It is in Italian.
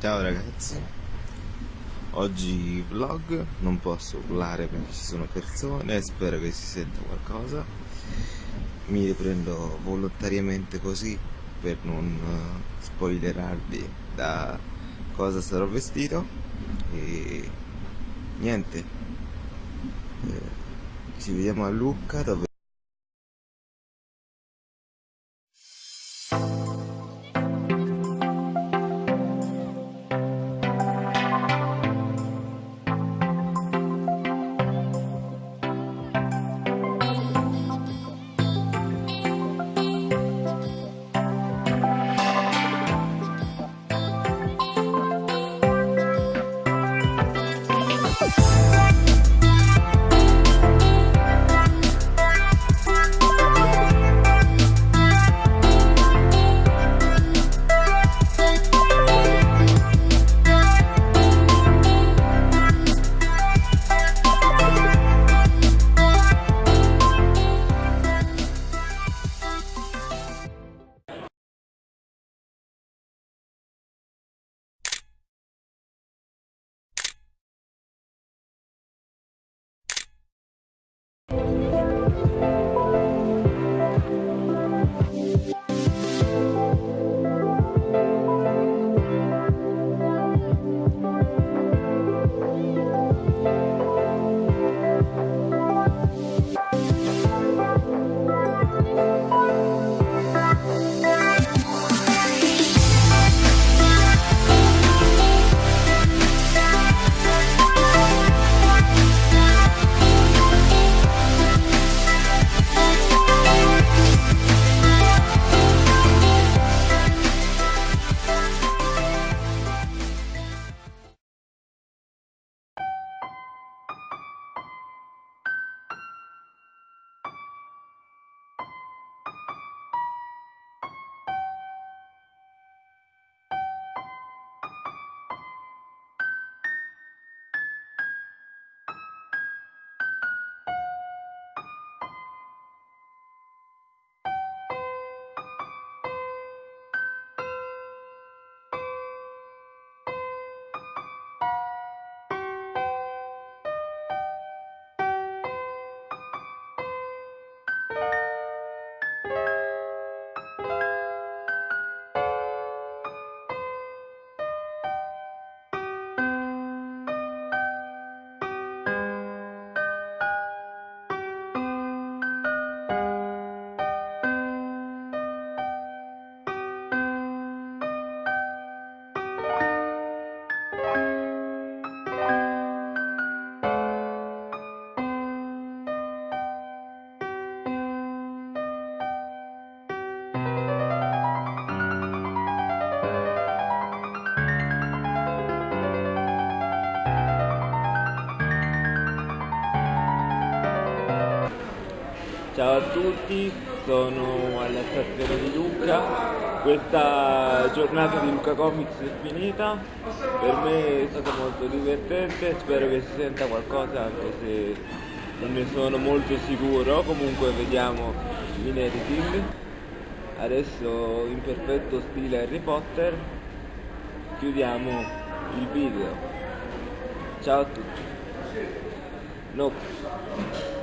Ciao ragazzi, oggi vlog, non posso urlare perché ci sono persone, spero che si senta qualcosa. Mi riprendo volontariamente così per non eh, spoilerarvi da cosa sarò vestito e niente. Eh, ci vediamo a Lucca dove Ciao a tutti, sono alla stazione di Lucca, questa giornata di Lucca Comics è finita, per me è stato molto divertente, spero che si senta qualcosa anche se non ne sono molto sicuro, comunque vediamo in editing. Adesso in perfetto stile Harry Potter chiudiamo il video. Ciao a tutti. No.